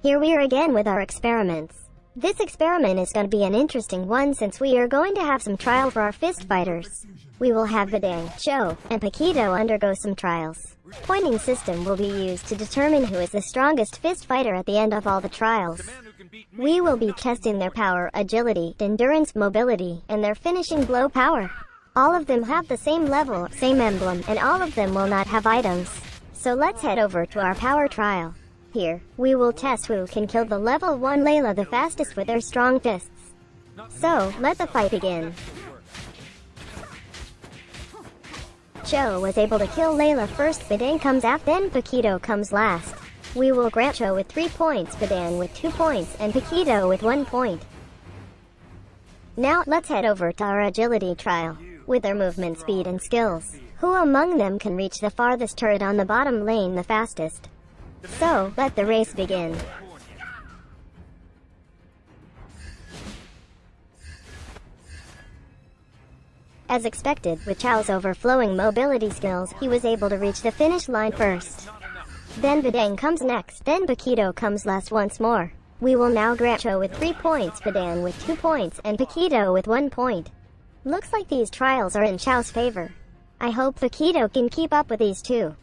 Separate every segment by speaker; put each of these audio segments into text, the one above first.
Speaker 1: Here we are again with our experiments. This experiment is going to be an interesting one since we are going to have some trial for our fist fighters. We will have Badang, Chou, and Paquito undergo some trials. Pointing system will be used to determine who is the strongest fist fighter at the end of all the trials. We will be testing their power, agility, endurance, mobility, and their finishing blow power. All of them have the same level, same emblem, and all of them will not have items. So let's head over to our power trial. Here, we will test who can kill the level 1 Layla the fastest with their strong fists. So, let the fight begin. Chou was able to kill Layla first, Badang comes after, then Paquito comes last. We will grant Chou with 3 points, Badang with 2 points, and Paquito with 1 point. Now, let's head over to our agility trial. With their movement speed and skills, who among them can reach the farthest turret on the bottom lane the fastest? So, let the race begin. As expected, with Chou's overflowing mobility skills, he was able to reach the finish line first. Then Badang comes next, then Paquito comes last once more. We will now grant Chou with 3 points, Badang with 2 points, and Paquito with 1 point. Looks like these trials are in Chou's favor. I hope Paquito can keep up with these two.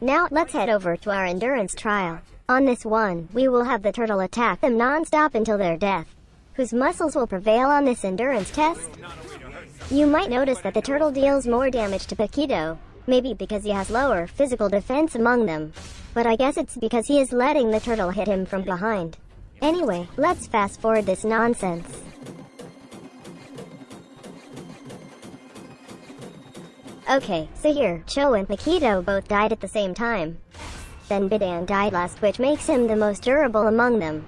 Speaker 1: Now, let's head over to our endurance trial. On this one, we will have the turtle attack them non-stop until their death. Whose muscles will prevail on this endurance test? You might notice that the turtle deals more damage to Paquito, maybe because he has lower physical defense among them. But I guess it's because he is letting the turtle hit him from behind. Anyway, let's fast forward this nonsense. Okay, so here, Chou and Paquito both died at the same time. Then Badang died last which makes him the most durable among them.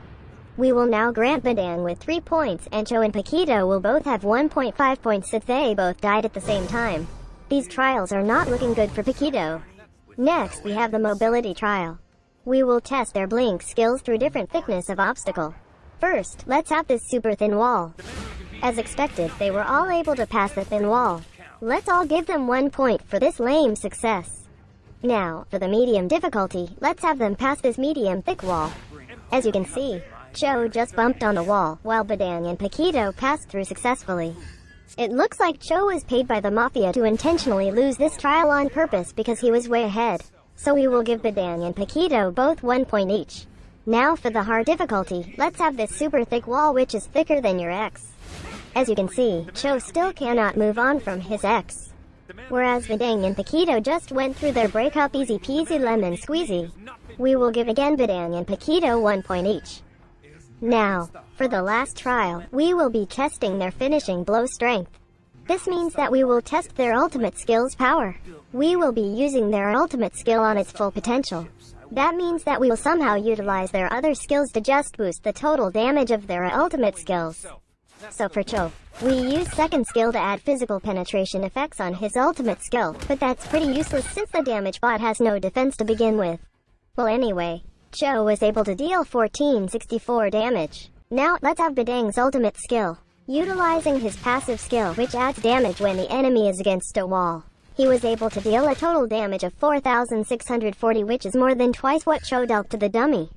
Speaker 1: We will now grant Badang with 3 points and Chou and Paquito will both have 1.5 points if they both died at the same time. These trials are not looking good for Paquito. Next, we have the mobility trial. We will test their blink skills through different thickness of obstacle. First, let's have this super thin wall. As expected, they were all able to pass the thin wall. Let's all give them one point for this lame success. Now, for the medium difficulty, let's have them pass this medium thick wall. As you can see, Chou just bumped on the wall, while Badang and Paquito passed through successfully. It looks like Chou was paid by the Mafia to intentionally lose this trial on purpose because he was way ahead. So we will give Badang and Paquito both one point each. Now for the hard difficulty, let's have this super thick wall which is thicker than your ex. As you can see, Chou still cannot move on from his ex. Whereas Badang and Paquito just went through their breakup easy peasy lemon squeezy. We will give again Badang and Paquito one point each. Now, for the last trial, we will be testing their finishing blow strength. This means that we will test their ultimate skill's power. We will be using their ultimate skill on its full potential. That means that we will somehow utilize their other skills to just boost the total damage of their ultimate skills. So for Chou, we use second skill to add physical penetration effects on his ultimate skill, but that's pretty useless since the damage bot has no defense to begin with. Well anyway, Chou was able to deal 1464 damage. Now, let's have Badang's ultimate skill. Utilizing his passive skill, which adds damage when the enemy is against a wall. He was able to deal a total damage of 4,640 which is more than twice what Chou dealt to the dummy.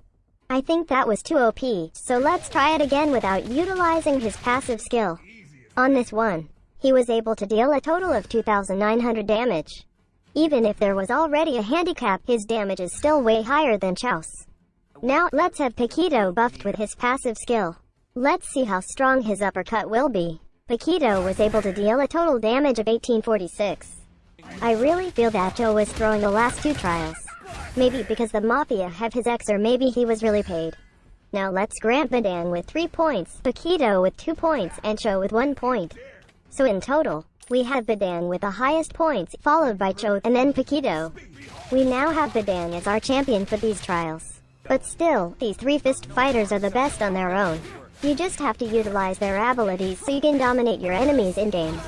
Speaker 1: I think that was too OP, so let's try it again without utilizing his passive skill. On this one, he was able to deal a total of 2,900 damage. Even if there was already a handicap, his damage is still way higher than Chou's. Now, let's have Paquito buffed with his passive skill. Let's see how strong his uppercut will be. Paquito was able to deal a total damage of 1846. I really feel that Joe was throwing the last two trials. Maybe because the Mafia have his ex or maybe he was really paid. Now let's grant Badang with 3 points, Paquito with 2 points, and Chou with 1 point. So in total, we have Badang with the highest points, followed by Chou and then Paquito. We now have Badang as our champion for these trials. But still, these three fist fighters are the best on their own. You just have to utilize their abilities so you can dominate your enemies in-game.